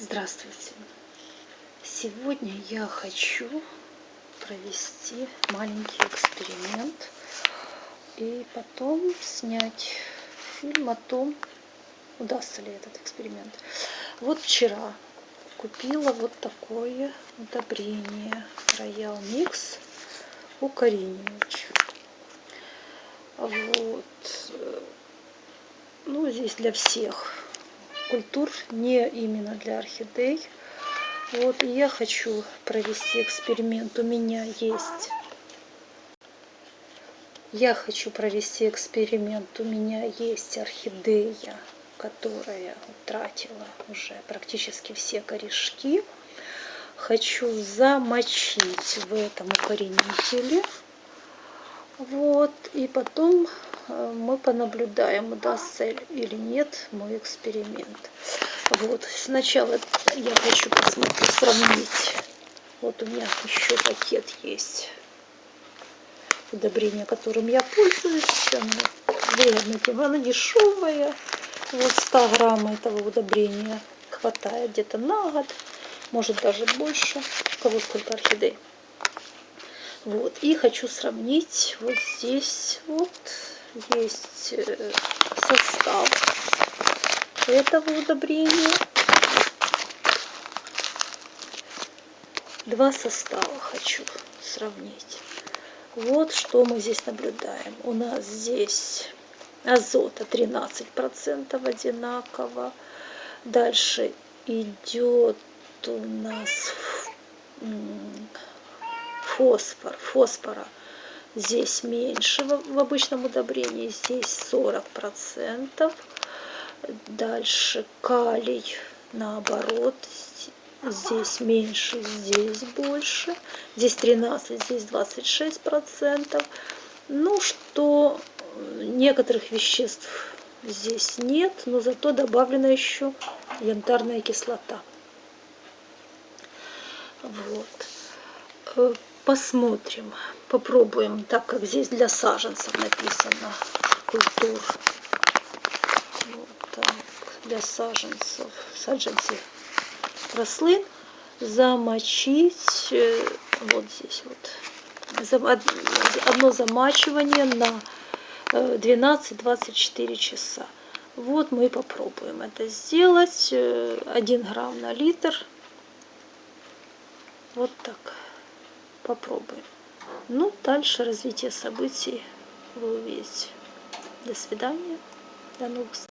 Здравствуйте! Сегодня я хочу провести маленький эксперимент и потом снять фильм о том, удастся ли этот эксперимент. Вот вчера купила вот такое удобрение Royal Mix укоренивач. Вот. Ну, здесь для всех культур, не именно для орхидей. Вот, и я хочу провести эксперимент. У меня есть... Я хочу провести эксперимент. У меня есть орхидея, которая утратила уже практически все корешки. Хочу замочить в этом укоренителе. Вот, и потом мы понаблюдаем, удастся или нет мой эксперимент. Вот, сначала я хочу посмотреть, сравнить. Вот у меня еще пакет есть удобрение, которым я пользуюсь. Оно выгодно тем, оно дешевое. Вот 100 грамм этого удобрения хватает где-то на год, может даже больше. У кого сколько орхидей. Вот, и хочу сравнить вот здесь вот есть э, состав этого удобрения. Два состава хочу сравнить. Вот что мы здесь наблюдаем. У нас здесь азота 13% одинаково. Дальше идет у нас фосфор. Фосфора здесь меньше в обычном удобрении, здесь 40%. Дальше калий наоборот, здесь меньше, здесь больше. Здесь 13, здесь 26%. Ну, что некоторых веществ здесь нет, но зато добавлена еще янтарная кислота. Вот посмотрим, попробуем, так как здесь для саженцев написано культур. Вот так, для саженцев, саджанцы рослин замочить э, вот здесь вот одно замачивание на 12-24 э, часа. Вот мы попробуем это сделать. 1 э, грамм на литр. Вот так попробуем. Ну, дальше развитие событий вы увидите. До свидания. До новых встреч.